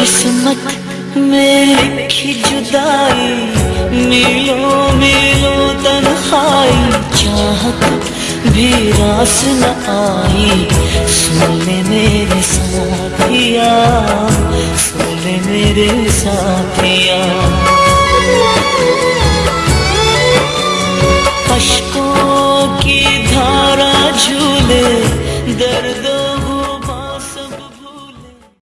किस्मत में लिखी जुदाई, मिलो मिलो तनखाई चाहत भी रास न आई, सुनने मेरे साथिया, सुनने मेरे साथिया। अशकों की धारा झूले, दर्द